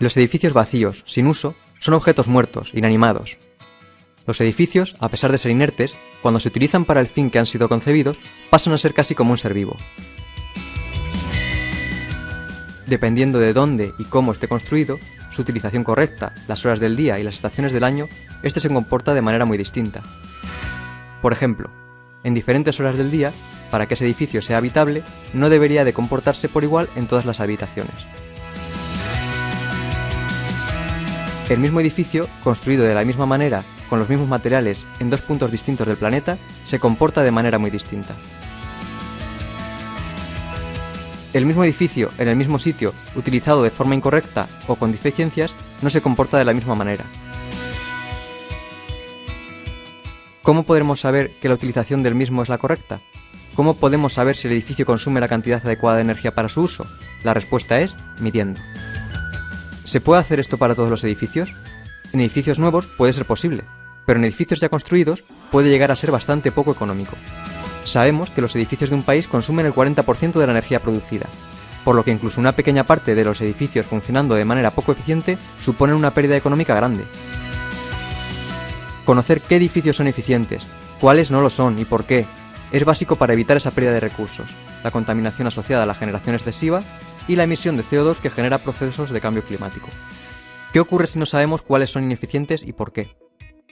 Los edificios vacíos, sin uso, son objetos muertos, inanimados. Los edificios, a pesar de ser inertes, cuando se utilizan para el fin que han sido concebidos, pasan a ser casi como un ser vivo. Dependiendo de dónde y cómo esté construido, su utilización correcta, las horas del día y las estaciones del año, este se comporta de manera muy distinta. Por ejemplo, en diferentes horas del día, para que ese edificio sea habitable, no debería de comportarse por igual en todas las habitaciones. El mismo edificio, construido de la misma manera, con los mismos materiales, en dos puntos distintos del planeta, se comporta de manera muy distinta. El mismo edificio, en el mismo sitio, utilizado de forma incorrecta o con deficiencias, no se comporta de la misma manera. ¿Cómo podremos saber que la utilización del mismo es la correcta? ¿Cómo podemos saber si el edificio consume la cantidad adecuada de energía para su uso? La respuesta es midiendo. ¿Se puede hacer esto para todos los edificios? En edificios nuevos puede ser posible, pero en edificios ya construidos puede llegar a ser bastante poco económico. Sabemos que los edificios de un país consumen el 40% de la energía producida, por lo que incluso una pequeña parte de los edificios funcionando de manera poco eficiente suponen una pérdida económica grande. Conocer qué edificios son eficientes, cuáles no lo son y por qué, es básico para evitar esa pérdida de recursos, la contaminación asociada a la generación excesiva y la emisión de CO2 que genera procesos de cambio climático. ¿Qué ocurre si no sabemos cuáles son ineficientes y por qué?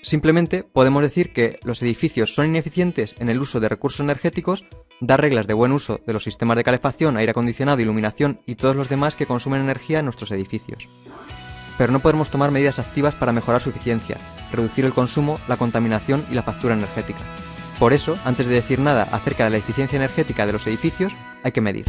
Simplemente podemos decir que los edificios son ineficientes en el uso de recursos energéticos, dar reglas de buen uso de los sistemas de calefacción, aire acondicionado, iluminación y todos los demás que consumen energía en nuestros edificios. Pero no podemos tomar medidas activas para mejorar su eficiencia, reducir el consumo, la contaminación y la factura energética. Por eso, antes de decir nada acerca de la eficiencia energética de los edificios, hay que medir.